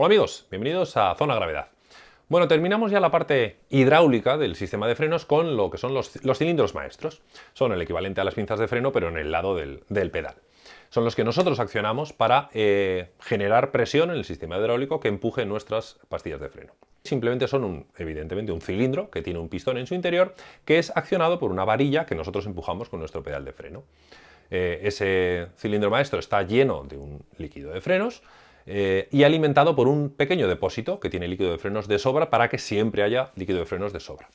Hola amigos, bienvenidos a Zona Gravedad. Bueno, terminamos ya la parte hidráulica del sistema de frenos con lo que son los, cilindros maestros. Son el equivalente a las pinzas de freno, pero en el lado del, pedal. Son los que nosotros accionamos para eh, generar presión en el sistema hidráulico que empuje nuestras pastillas de freno. Simplemente son, un, evidentemente, un cilindro que tiene un pistón en su interior que es accionado por una varilla que nosotros empujamos con nuestro pedal de freno. Eh, ese cilindro maestro está lleno de un líquido de frenos eh, y alimentado por un pequeño depósito que tiene líquido de frenos de sobra para que siempre haya líquido de frenos de sobra.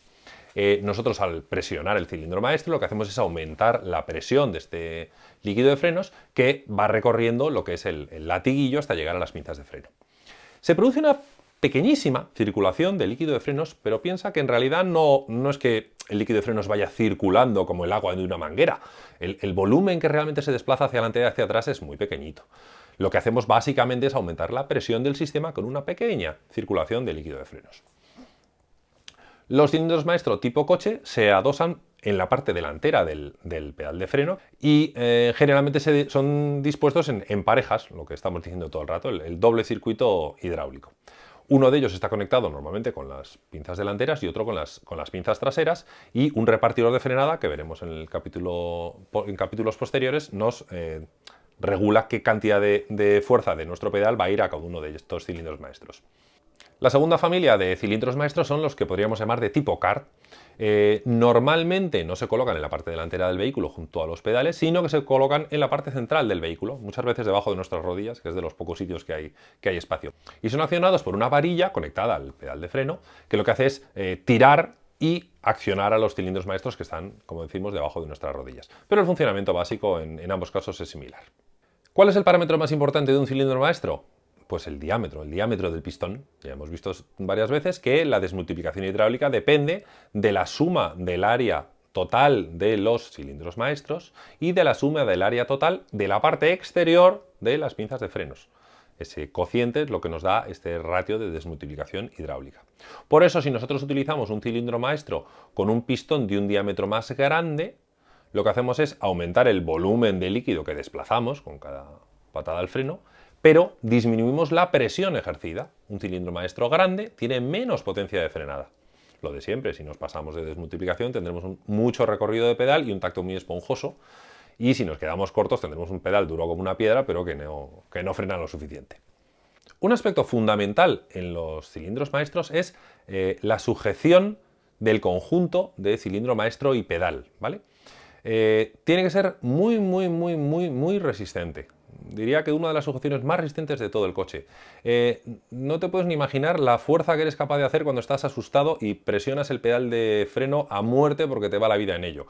Eh, nosotros al presionar el cilindro maestro lo que hacemos es aumentar la presión de este líquido de frenos que va recorriendo lo que es el, latiguillo hasta llegar a las pinzas de freno. Se produce una pequeñísima circulación de líquido de frenos, pero piensa que en realidad no, no es que el líquido de frenos vaya circulando como el agua de una manguera. El, el volumen que realmente se desplaza hacia adelante y hacia atrás es muy pequeñito. Lo que hacemos básicamente es aumentar la presión del sistema con una pequeña circulación de líquido de frenos. Los cilindros maestro tipo coche se adosan en la parte delantera del, pedal de freno y eh, generalmente se, son dispuestos en, parejas, lo que estamos diciendo todo el rato, el, doble circuito hidráulico. Uno de ellos está conectado normalmente con las pinzas delanteras y otro con las, con las pinzas traseras y un repartidor de frenada que veremos en, el capítulo, en capítulos posteriores nos eh, regula qué cantidad de, fuerza de nuestro pedal va a ir a cada uno de estos cilindros maestros. La segunda familia de cilindros maestros son los que podríamos llamar de tipo kart. Eh, normalmente no se colocan en la parte delantera del vehículo junto a los pedales, sino que se colocan en la parte central del vehículo, muchas veces debajo de nuestras rodillas, que es de los pocos sitios que hay, que hay espacio. Y son accionados por una varilla conectada al pedal de freno, que lo que hace es eh, tirar y accionar a los cilindros maestros que están, como decimos, debajo de nuestras rodillas. Pero el funcionamiento básico en ambos casos es similar. ¿Cuál es el parámetro más importante de un cilindro maestro? Pues el diámetro, el diámetro del pistón. Ya hemos visto varias veces que la desmultiplicación hidráulica depende de la suma del área total de los cilindros maestros y de la suma del área total de la parte exterior de las pinzas de frenos. Ese cociente es lo que nos da este ratio de desmultiplicación hidráulica. Por eso, si nosotros utilizamos un cilindro maestro con un pistón de un diámetro más grande, lo que hacemos es aumentar el volumen de líquido que desplazamos con cada patada al freno, pero disminuimos la presión ejercida. Un cilindro maestro grande tiene menos potencia de frenada. Lo de siempre, si nos pasamos de desmultiplicación tendremos mucho recorrido de pedal y un tacto muy esponjoso, y si nos quedamos cortos tendremos un pedal duro como una piedra, pero que no, que no frena lo suficiente. Un aspecto fundamental en los cilindros maestros es eh, la sujeción del conjunto de cilindro maestro y pedal, ¿vale? Eh, tiene que ser muy, muy, muy, muy, muy resistente. Diría que una de las sujeciones más resistentes de todo el coche. Eh, no te puedes ni imaginar la fuerza que eres capaz de hacer cuando estás asustado y presionas el pedal de freno a muerte porque te va la vida en ello.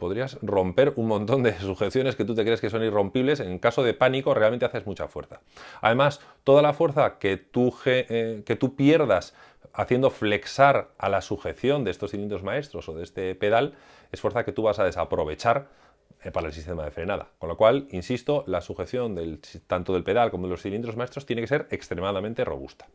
Podrías romper un montón de sujeciones que tú te crees que son irrompibles. En caso de pánico realmente haces mucha fuerza. Además, toda la fuerza que tú, que tú pierdas haciendo flexar a la sujeción de estos cilindros maestros o de este pedal es fuerza que tú vas a desaprovechar eh, para el sistema de frenada. Con lo cual, insisto, la sujeción del, tanto del pedal como de los cilindros maestros tiene que ser extremadamente robusta.